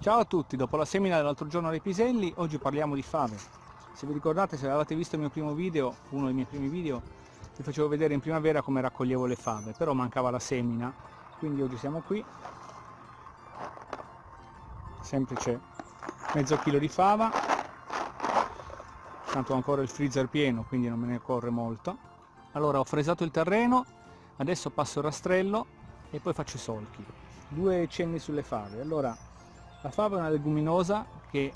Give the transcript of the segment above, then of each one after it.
Ciao a tutti, dopo la semina dell'altro giorno dei piselli, oggi parliamo di fave. Se vi ricordate, se avevate visto il mio primo video, uno dei miei primi video, vi facevo vedere in primavera come raccoglievo le fave, però mancava la semina, quindi oggi siamo qui. Semplice mezzo chilo di fava, tanto ho ancora il freezer pieno, quindi non me ne corre molto. Allora ho fresato il terreno, adesso passo il rastrello e poi faccio i solchi. Due cenni sulle fave. Allora, la fava è una leguminosa che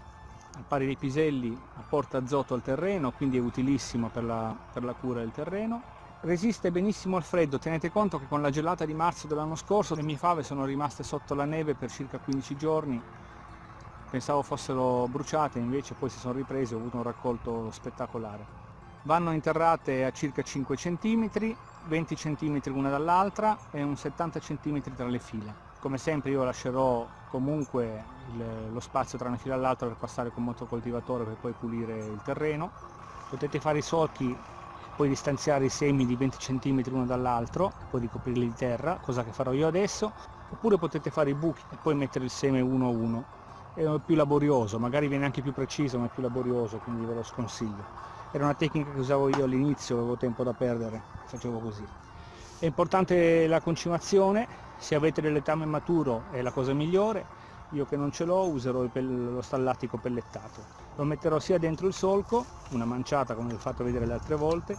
al pari dei piselli apporta azoto al terreno, quindi è utilissimo per la, per la cura del terreno. Resiste benissimo al freddo, tenete conto che con la gelata di marzo dell'anno scorso le mie fave sono rimaste sotto la neve per circa 15 giorni, pensavo fossero bruciate, invece poi si sono riprese ho avuto un raccolto spettacolare. Vanno interrate a circa 5 cm, 20 cm l'una dall'altra e un 70 cm tra le file. Come sempre io lascerò comunque il, lo spazio tra una fila e l'altra per passare con motocoltivatore per poi pulire il terreno. Potete fare i solchi, poi distanziare i semi di 20 cm l'uno dall'altro, poi ricoprirli di terra, cosa che farò io adesso, oppure potete fare i buchi e poi mettere il seme uno a uno. È più laborioso, magari viene anche più preciso ma è più laborioso, quindi ve lo sconsiglio. Era una tecnica che usavo io all'inizio, avevo tempo da perdere, facevo così. È importante la concimazione, se avete del letame maturo è la cosa migliore, io che non ce l'ho userò lo stallatico pellettato. Lo metterò sia dentro il solco, una manciata come vi ho fatto vedere le altre volte,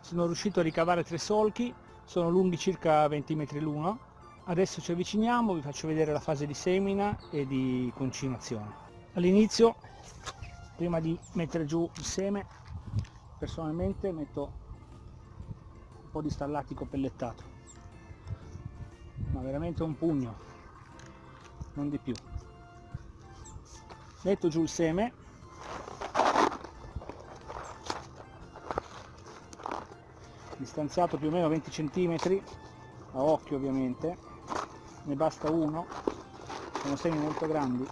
sono riuscito a ricavare tre solchi, sono lunghi circa 20 metri l'uno, adesso ci avviciniamo, vi faccio vedere la fase di semina e di concimazione. All'inizio, prima di mettere giù il seme, personalmente metto po' di stallatico pellettato ma veramente un pugno. Non di più. Metto giù il seme. Distanziato più o meno 20 cm a occhio ovviamente. Ne basta uno. Sono semi molto grandi.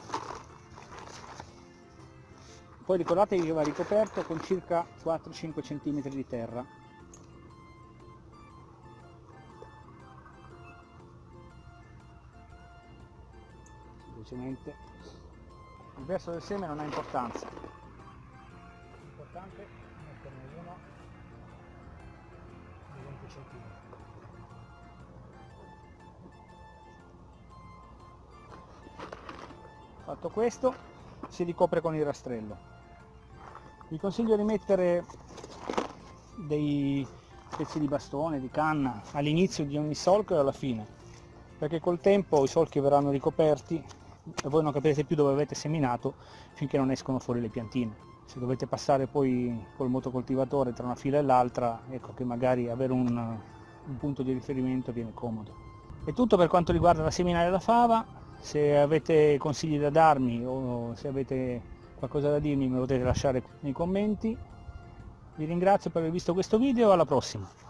Poi ricordatevi che va ricoperto con circa 4-5 cm di terra semplicemente. Il verso del seme non ha importanza. L'importante è metterne uno. Di 20 cm fatto questo si ricopre con il rastrello. Vi consiglio di mettere dei pezzi di bastone, di canna all'inizio di ogni solco e alla fine perché col tempo i solchi verranno ricoperti e voi non capirete più dove avete seminato finché non escono fuori le piantine. Se dovete passare poi col motocoltivatore tra una fila e l'altra, ecco che magari avere un, un punto di riferimento viene comodo. È tutto per quanto riguarda la seminare della fava, se avete consigli da darmi o se avete qualcosa da dirmi me lo potete lasciare nei commenti. Vi ringrazio per aver visto questo video, alla prossima!